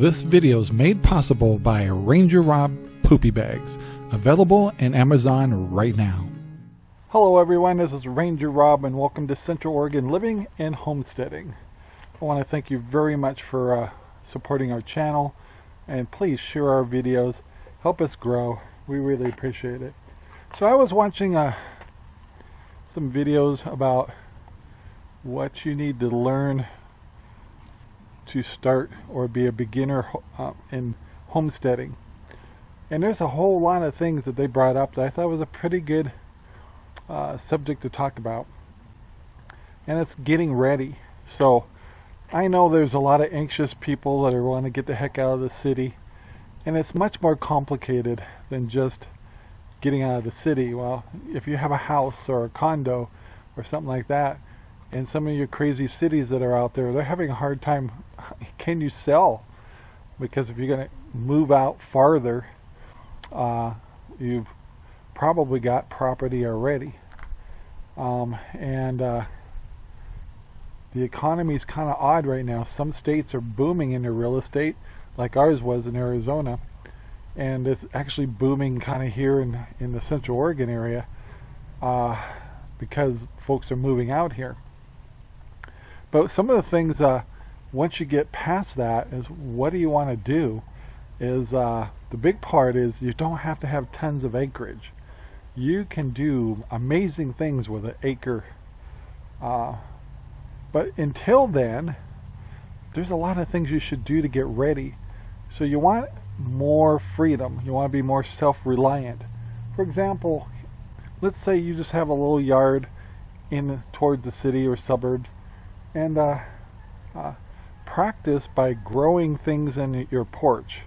This video is made possible by Ranger Rob Poopy Bags, available in Amazon right now. Hello everyone, this is Ranger Rob and welcome to Central Oregon Living and Homesteading. I want to thank you very much for uh, supporting our channel and please share our videos, help us grow, we really appreciate it. So I was watching uh, some videos about what you need to learn to start or be a beginner uh, in homesteading. And there's a whole lot of things that they brought up that I thought was a pretty good uh, subject to talk about. And it's getting ready. So I know there's a lot of anxious people that are wanting to get the heck out of the city. And it's much more complicated than just getting out of the city. Well, if you have a house or a condo or something like that, and some of your crazy cities that are out there, they're having a hard time. Can you sell? Because if you're going to move out farther, uh, you've probably got property already. Um, and uh, the economy is kind of odd right now. Some states are booming in their real estate, like ours was in Arizona. And it's actually booming kind of here in, in the Central Oregon area uh, because folks are moving out here. But some of the things, uh, once you get past that, is what do you want to do? Is uh, the big part is you don't have to have tons of acreage. You can do amazing things with an acre. Uh, but until then, there's a lot of things you should do to get ready. So you want more freedom. You want to be more self-reliant. For example, let's say you just have a little yard in towards the city or suburbs and uh, uh, practice by growing things in your porch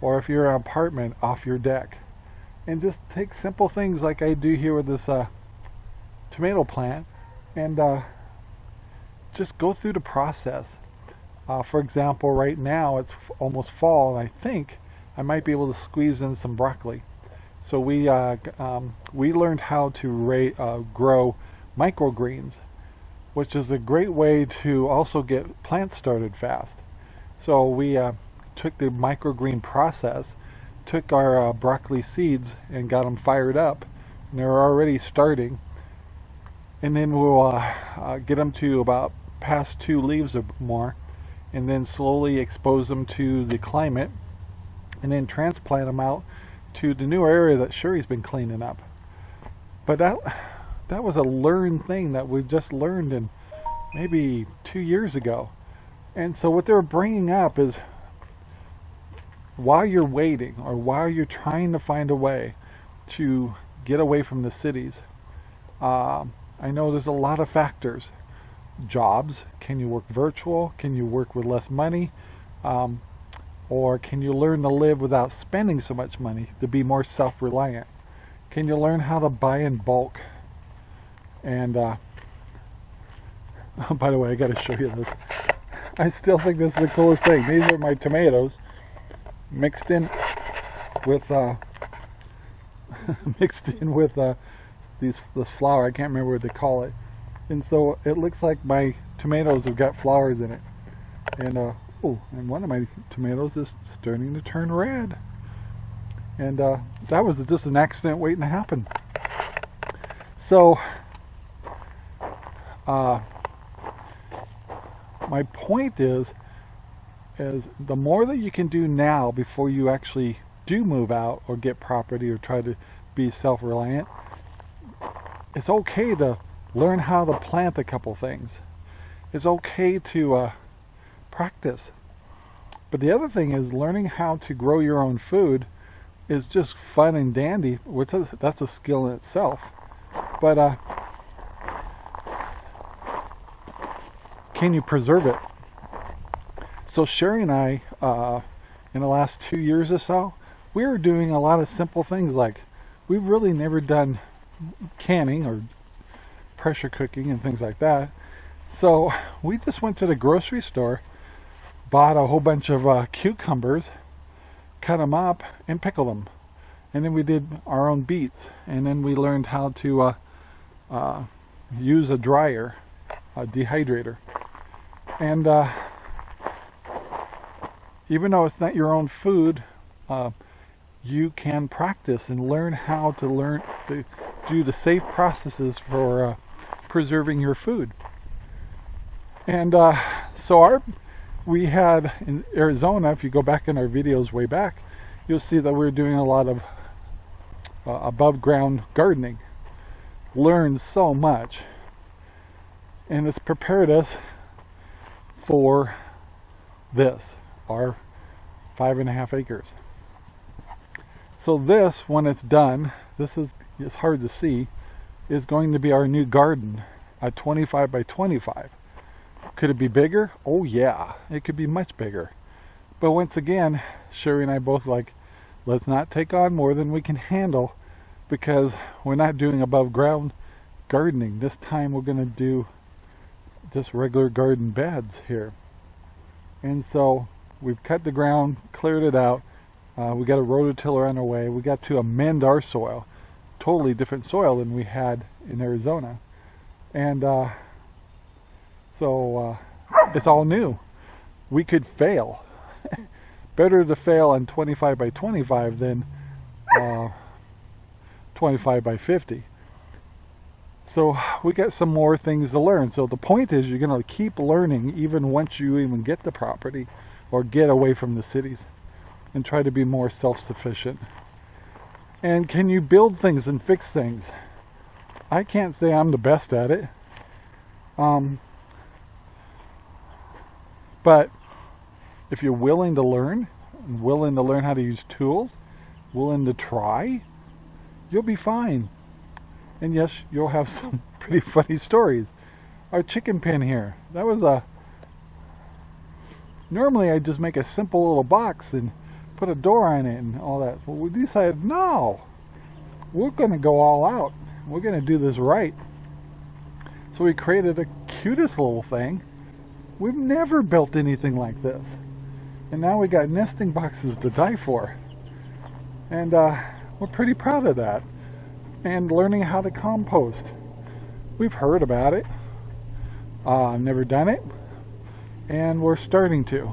or if you're in an apartment off your deck. And just take simple things like I do here with this uh, tomato plant and uh, just go through the process. Uh, for example right now it's almost fall and I think I might be able to squeeze in some broccoli. So we uh, um, we learned how to grow microgreens which is a great way to also get plants started fast. So we uh, took the microgreen process, took our uh, broccoli seeds and got them fired up. And they're already starting. And then we'll uh, uh, get them to about past two leaves or more and then slowly expose them to the climate and then transplant them out to the new area that Sherry's been cleaning up. But that that was a learned thing that we just learned in maybe two years ago. And so what they're bringing up is while you're waiting or while you're trying to find a way to get away from the cities, uh, I know there's a lot of factors. Jobs, can you work virtual? Can you work with less money? Um, or can you learn to live without spending so much money to be more self-reliant? Can you learn how to buy in bulk? And uh, by the way, I got to show you this. I still think this is the coolest thing. These are my tomatoes mixed in with uh, mixed in with uh, these this flour. I can't remember what they call it. And so it looks like my tomatoes have got flowers in it. And uh, oh, and one of my tomatoes is starting to turn red. And uh, that was just an accident waiting to happen. So uh, my point is, is the more that you can do now before you actually do move out or get property or try to be self-reliant, it's okay to learn how to plant a couple things. It's okay to uh, practice. But the other thing is learning how to grow your own food is just fun and dandy, which is, that's a skill in itself. But uh, can you preserve it? So Sherry and I, uh, in the last two years or so, we were doing a lot of simple things like we've really never done canning or pressure cooking and things like that. So we just went to the grocery store, bought a whole bunch of uh, cucumbers, cut them up, and pickled them. And then we did our own beets. And then we learned how to uh, uh, use a dryer, a dehydrator and uh, even though it's not your own food, uh, you can practice and learn how to learn to do the safe processes for uh, preserving your food. And uh, so our we had in Arizona, if you go back in our videos way back, you'll see that we're doing a lot of uh, above ground gardening. Learned so much. And it's prepared us for this, our five and a half acres. So this, when it's done, this is it's hard to see, is going to be our new garden at 25 by 25. Could it be bigger? Oh yeah, it could be much bigger. But once again, Sherry and I both like, let's not take on more than we can handle because we're not doing above ground gardening. This time we're going to do just regular garden beds here. And so we've cut the ground, cleared it out. Uh, we got a rototiller on our way. We got to amend our soil. Totally different soil than we had in Arizona. And uh, so uh, it's all new. We could fail. Better to fail on 25 by 25 than uh, 25 by 50. So we got some more things to learn. So the point is you're going to keep learning even once you even get the property or get away from the cities and try to be more self-sufficient. And can you build things and fix things? I can't say I'm the best at it. Um, but if you're willing to learn, willing to learn how to use tools, willing to try, you'll be fine. And yes, you'll have some pretty funny stories. Our chicken pen here, that was a... Normally I just make a simple little box and put a door on it and all that. But we decided, no, we're going to go all out. We're going to do this right. So we created the cutest little thing. We've never built anything like this. And now we got nesting boxes to die for. And uh, we're pretty proud of that. And learning how to compost. We've heard about it. Uh, I've never done it. And we're starting to.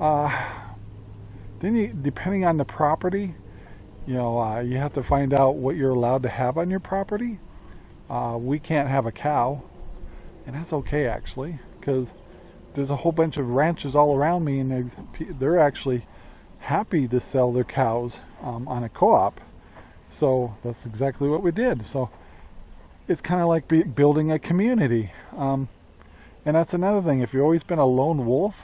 Uh, then you, depending on the property, you know, uh, you have to find out what you're allowed to have on your property. Uh, we can't have a cow, and that's okay actually, because there's a whole bunch of ranches all around me, and they, they're actually happy to sell their cows um, on a co-op. So that's exactly what we did. So it's kind of like building a community. Um, and that's another thing. If you've always been a lone wolf,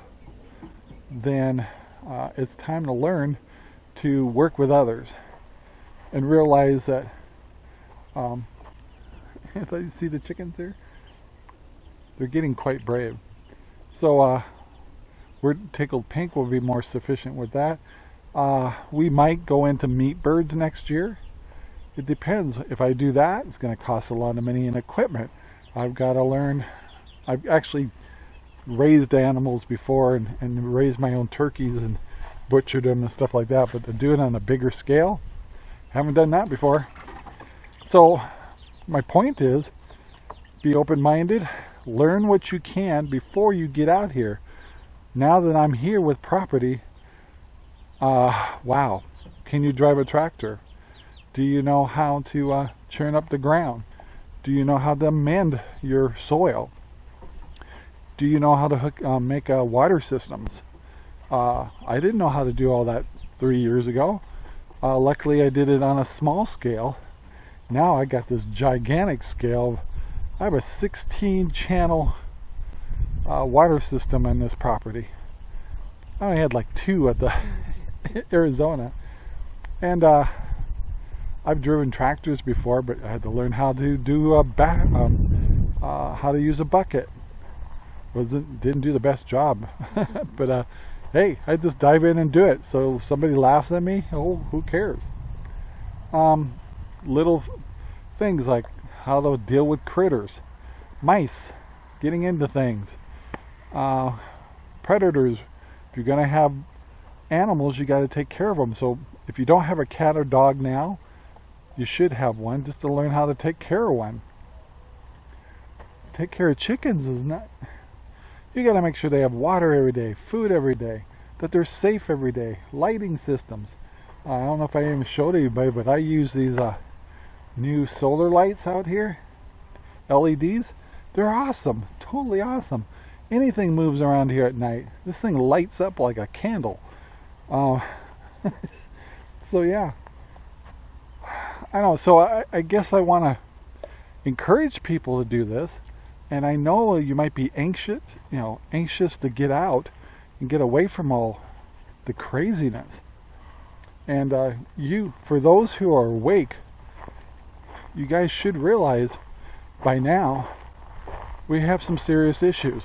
then uh, it's time to learn to work with others and realize that um, you see the chickens there they're getting quite brave so uh, we're tickled pink will be more sufficient with that uh, we might go into meat birds next year it depends if I do that it's going to cost a lot of money and equipment I've got to learn I've actually raised animals before and, and raised my own turkeys and butchered them and stuff like that, but to do it on a bigger scale, haven't done that before. So my point is, be open-minded, learn what you can before you get out here. Now that I'm here with property, uh, wow, can you drive a tractor? Do you know how to uh, churn up the ground? Do you know how to mend your soil? do you know how to hook, um, make uh, water systems? Uh, I didn't know how to do all that three years ago. Uh, luckily I did it on a small scale. Now I got this gigantic scale. I have a 16 channel uh, water system on this property. I only had like two at the Arizona. And uh, I've driven tractors before, but I had to learn how to do a back, um, uh, how to use a bucket. Wasn't didn't do the best job. But uh, hey I just dive in and do it. So somebody laughs at me oh who cares? Um, little things like how to deal with critters mice getting into things uh, predators. If you're gonna have animals you got to take care of them so if you don't have a cat or dog now you should have one just to learn how to take care of one take care of chickens is not you got to make sure they have water every day, food every day. that they're safe every day. Lighting systems. Uh, I don't know if I even showed anybody, but I use these uh, new solar lights out here. LEDs. They're awesome. Totally awesome. Anything moves around here at night. This thing lights up like a candle. Uh, so yeah. I know. So I, I guess I want to encourage people to do this. And I know you might be anxious, you know, anxious to get out and get away from all the craziness. And uh, you, for those who are awake, you guys should realize by now we have some serious issues.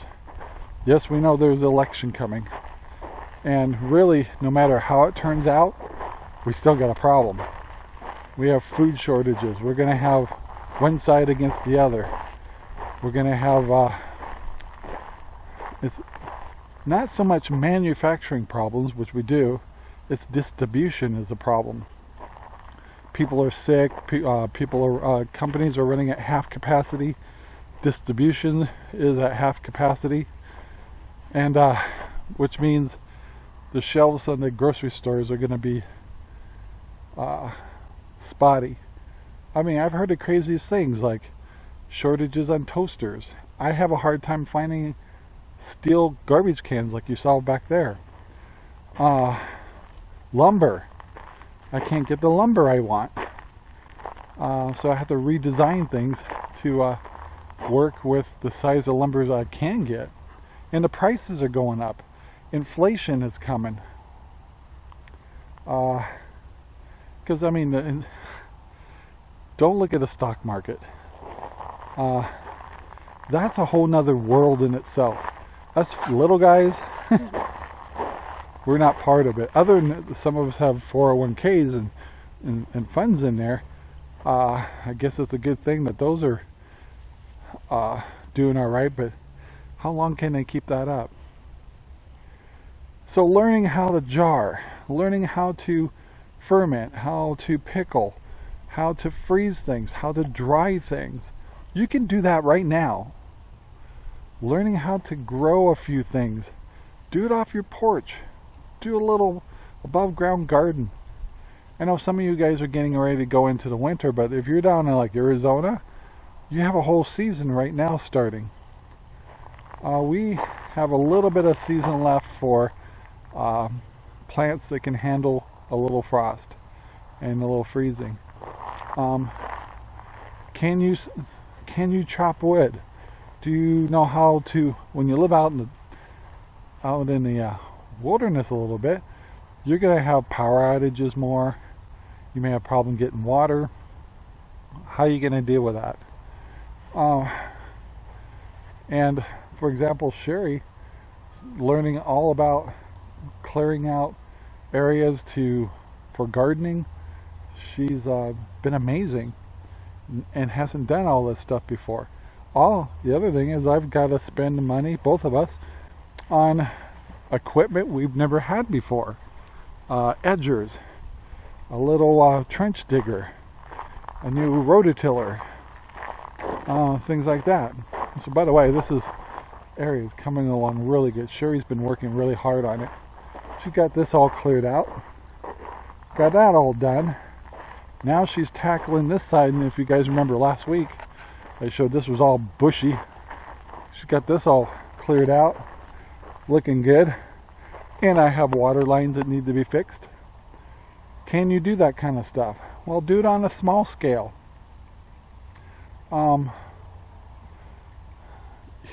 Yes, we know there's an election coming. And really, no matter how it turns out, we still got a problem. We have food shortages. We're going to have one side against the other. We're going to have, uh, it's not so much manufacturing problems, which we do, it's distribution is the problem. People are sick, uh, people are, uh, companies are running at half capacity, distribution is at half capacity, and uh, which means the shelves on the grocery stores are going to be uh, spotty. I mean, I've heard the craziest things like shortages on toasters. I have a hard time finding steel garbage cans like you saw back there. Uh, lumber. I can't get the lumber I want. Uh, so I have to redesign things to uh, work with the size of lumbers I can get. And the prices are going up. Inflation is coming. Because, I mean, don't look at the stock market. Uh, that's a whole nother world in itself. Us little guys, we're not part of it. Other than some of us have 401ks and, and, and funds in there, uh, I guess it's a good thing that those are uh, doing all right, but how long can they keep that up? So learning how to jar, learning how to ferment, how to pickle, how to freeze things, how to dry things. You can do that right now. Learning how to grow a few things. Do it off your porch. Do a little above ground garden. I know some of you guys are getting ready to go into the winter, but if you're down in like Arizona, you have a whole season right now starting. Uh, we have a little bit of season left for uh, plants that can handle a little frost and a little freezing. Um, can you can you chop wood? Do you know how to when you live out in the out in the uh, wilderness a little bit? You're gonna have power outages more. You may have problem getting water. How are you gonna deal with that? Uh, and for example, Sherry learning all about clearing out areas to for gardening she's uh, been amazing and hasn't done all this stuff before. All the other thing is I've got to spend money, both of us, on equipment we've never had before. Uh, edgers, a little uh, trench digger, a new rototiller, uh, things like that. So by the way, this is area is coming along really good. Sherry's been working really hard on it. She got this all cleared out. Got that all done. Now she's tackling this side, and if you guys remember last week, I showed this was all bushy. She's got this all cleared out, looking good. And I have water lines that need to be fixed. Can you do that kind of stuff? Well, do it on a small scale. Um,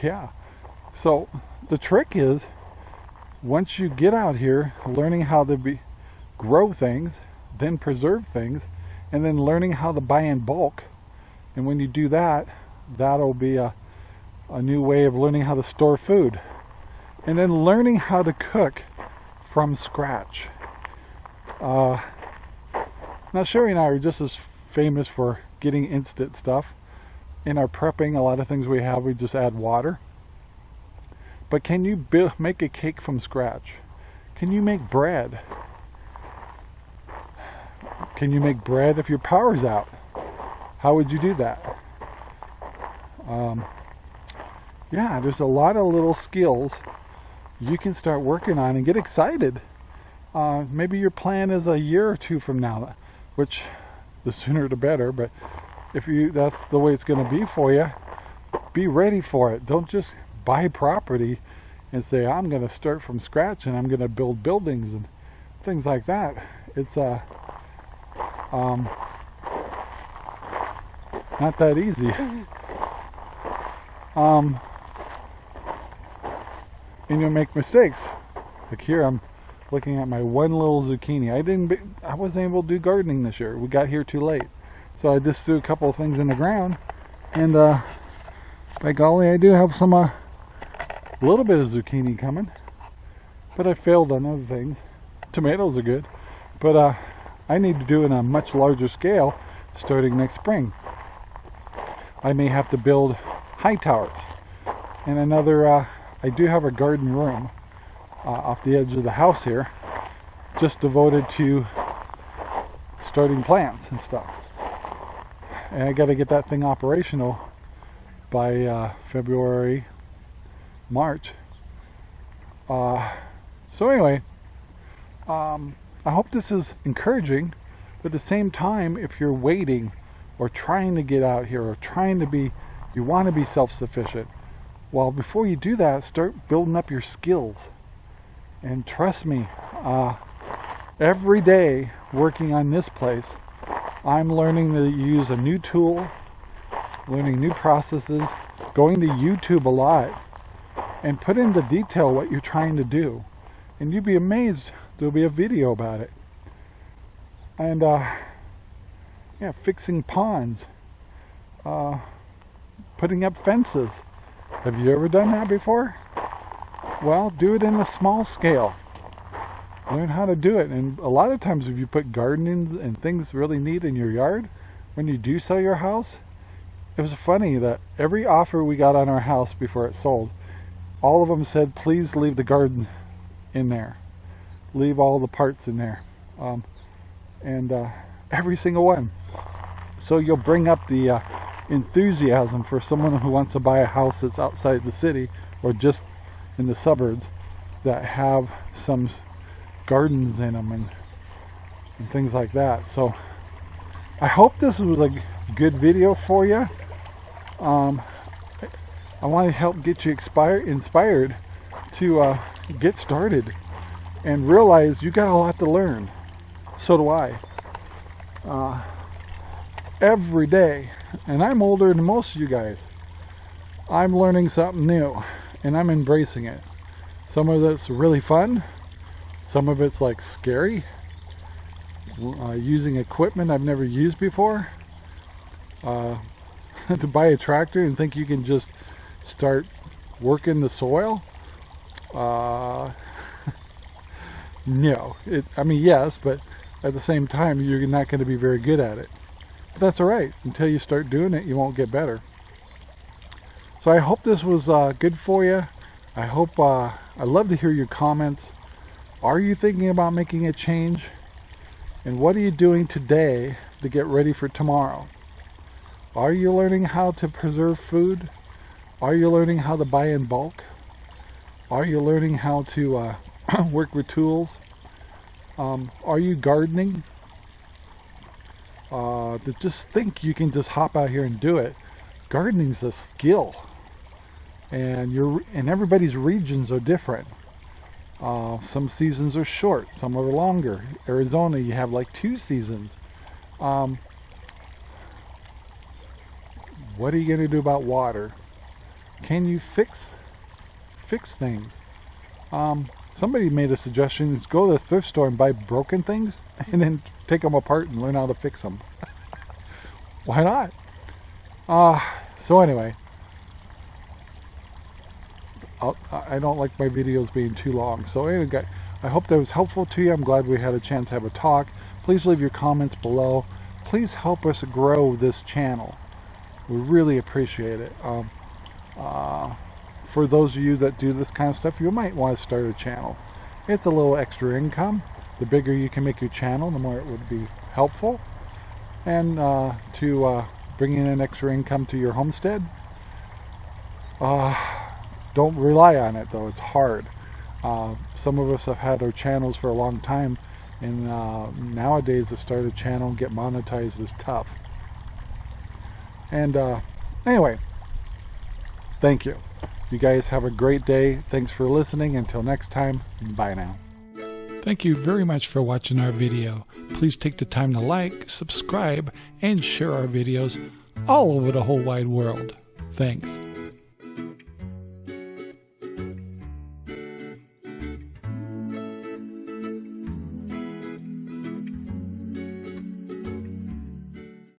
yeah. So the trick is, once you get out here, learning how to be, grow things, then preserve things, and then learning how to buy in bulk. And when you do that, that'll be a, a new way of learning how to store food. And then learning how to cook from scratch. Uh, now Sherry and I are just as famous for getting instant stuff. In our prepping, a lot of things we have, we just add water. But can you build, make a cake from scratch? Can you make bread? Can you make bread if your power's out? How would you do that? Um, yeah, there's a lot of little skills you can start working on and get excited. Uh, maybe your plan is a year or two from now, which the sooner the better, but if you that's the way it's going to be for you, be ready for it. Don't just buy property and say, I'm going to start from scratch and I'm going to build buildings and things like that. It's uh, um, not that easy. um, and you'll make mistakes. Like here, I'm looking at my one little zucchini. I didn't, I wasn't able to do gardening this year. We got here too late. So I just threw a couple of things in the ground. And uh, by golly, I do have some, uh, a little bit of zucchini coming. But I failed on other things. Tomatoes are good. But uh, I need to do it on a much larger scale starting next spring. I may have to build high towers and another uh, I do have a garden room uh, off the edge of the house here just devoted to starting plants and stuff and I got to get that thing operational by uh, February March uh, so anyway um, I hope this is encouraging but at the same time if you're waiting or trying to get out here or trying to be you want to be self-sufficient well, before you do that, start building up your skills. And trust me, uh, every day working on this place, I'm learning to use a new tool, learning new processes, going to YouTube a lot, and put into detail what you're trying to do. And you'd be amazed, there'll be a video about it. And, uh, yeah, fixing ponds, uh, putting up fences, have you ever done that before? Well, do it in a small scale. Learn how to do it. And a lot of times if you put gardening and things really neat in your yard, when you do sell your house, it was funny that every offer we got on our house before it sold, all of them said, please leave the garden in there. Leave all the parts in there. Um, and uh, every single one. So you'll bring up the uh, enthusiasm for someone who wants to buy a house that's outside the city or just in the suburbs that have some gardens in them and, and things like that. So I hope this was a good video for you. Um, I want to help get you inspired, inspired to uh, get started and realize you got a lot to learn. So do I. Uh, every day and I'm older than most of you guys. I'm learning something new, and I'm embracing it. Some of it's really fun, some of it's like scary, uh, using equipment I've never used before. Uh, to buy a tractor and think you can just start working the soil. Uh, no, it, I mean yes, but at the same time you're not going to be very good at it. But that's alright. Until you start doing it, you won't get better. So I hope this was uh, good for you. I hope, uh, I'd love to hear your comments. Are you thinking about making a change? And what are you doing today to get ready for tomorrow? Are you learning how to preserve food? Are you learning how to buy in bulk? Are you learning how to uh, work with tools? Um, are you gardening? uh, to just think you can just hop out here and do it. Gardening's a skill, and your and everybody's regions are different. Uh, some seasons are short, some are longer. Arizona, you have like two seasons. Um, what are you going to do about water? Can you fix fix things? Um, somebody made a suggestion is go to the thrift store and buy broken things and then take them apart and learn how to fix them why not? Uh, so anyway. I'll, I don't like my videos being too long. So anyway I hope that was helpful to you. I'm glad we had a chance to have a talk. Please leave your comments below. Please help us grow this channel. We really appreciate it. Um, uh, for those of you that do this kind of stuff, you might want to start a channel. It's a little extra income. The bigger you can make your channel, the more it would be helpful. And uh, to uh, bring in an extra income to your homestead, uh, don't rely on it though, it's hard. Uh, some of us have had our channels for a long time, and uh, nowadays to start a channel and get monetized is tough. And anyway, thank you. You guys have a great day. Thanks for listening. Until next time, bye now. Thank you very much for watching our video. Please take the time to like, subscribe, and share our videos all over the whole wide world. Thanks.